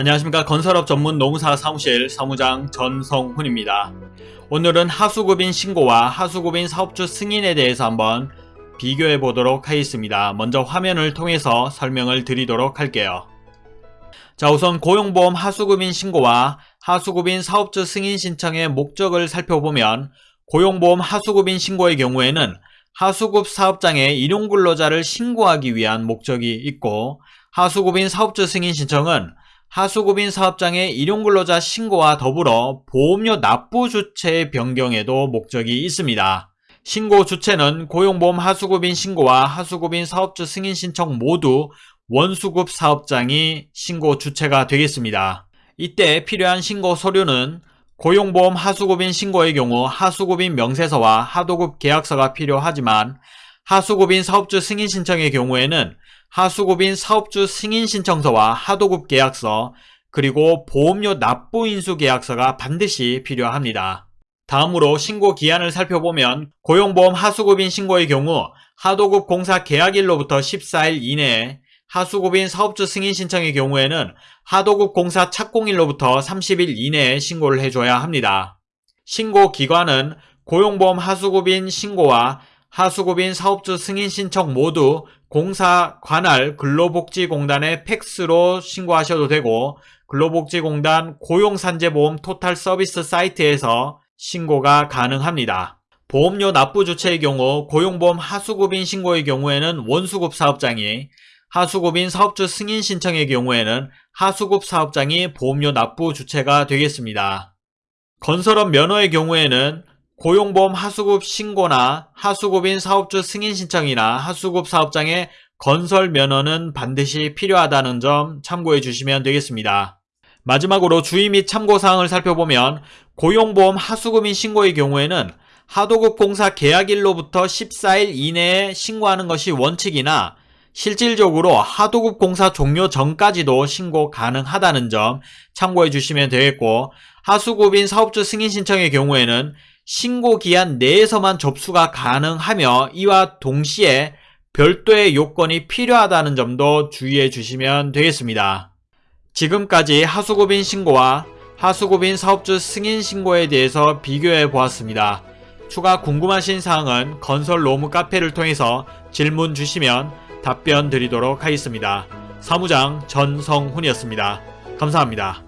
안녕하십니까 건설업 전문 노무사 사무실 사무장 전성훈입니다. 오늘은 하수급인 신고와 하수급인 사업주 승인에 대해서 한번 비교해 보도록 하겠습니다. 먼저 화면을 통해서 설명을 드리도록 할게요. 자 우선 고용보험 하수급인 신고와 하수급인 사업주 승인 신청의 목적을 살펴보면 고용보험 하수급인 신고의 경우에는 하수급 사업장에 일용근로자를 신고하기 위한 목적이 있고 하수급인 사업주 승인 신청은 하수급인 사업장의 일용근로자 신고와 더불어 보험료 납부 주체 변경에도 목적이 있습니다. 신고 주체는 고용보험 하수급인 신고와 하수급인 사업주 승인 신청 모두 원수급 사업장이 신고 주체가 되겠습니다. 이때 필요한 신고 서류는 고용보험 하수급인 신고의 경우 하수급인 명세서와 하도급 계약서가 필요하지만 하수급인 사업주 승인 신청의 경우에는 하수급인 사업주 승인 신청서와 하도급 계약서 그리고 보험료 납부 인수 계약서가 반드시 필요합니다. 다음으로 신고 기한을 살펴보면 고용보험 하수급인 신고의 경우 하도급 공사 계약일로부터 14일 이내에 하수급인 사업주 승인 신청의 경우에는 하도급 공사 착공일로부터 30일 이내에 신고를 해줘야 합니다. 신고 기관은 고용보험 하수급인 신고와 하수급인 사업주 승인 신청 모두 공사 관할 근로복지공단에 팩스로 신고하셔도 되고 근로복지공단 고용산재보험 토탈 서비스 사이트에서 신고가 가능합니다. 보험료 납부 주체의 경우 고용보험 하수급인 신고의 경우에는 원수급 사업장이 하수급인 사업주 승인 신청의 경우에는 하수급 사업장이 보험료 납부 주체가 되겠습니다. 건설업 면허의 경우에는 고용보험 하수급 신고나 하수급인 사업주 승인 신청이나 하수급 사업장의 건설 면허는 반드시 필요하다는 점 참고해 주시면 되겠습니다. 마지막으로 주의 및 참고사항을 살펴보면 고용보험 하수급인 신고의 경우에는 하도급 공사 계약일로부터 14일 이내에 신고하는 것이 원칙이나 실질적으로 하도급 공사 종료 전까지도 신고 가능하다는 점 참고해 주시면 되겠고 하수급인 사업주 승인 신청의 경우에는 신고 기한 내에서만 접수가 가능하며 이와 동시에 별도의 요건이 필요하다는 점도 주의해 주시면 되겠습니다. 지금까지 하수급인 신고와 하수급인 사업주 승인 신고에 대해서 비교해 보았습니다. 추가 궁금하신 사항은 건설 로무 카페를 통해서 질문 주시면 답변 드리도록 하겠습니다. 사무장 전성훈이었습니다. 감사합니다.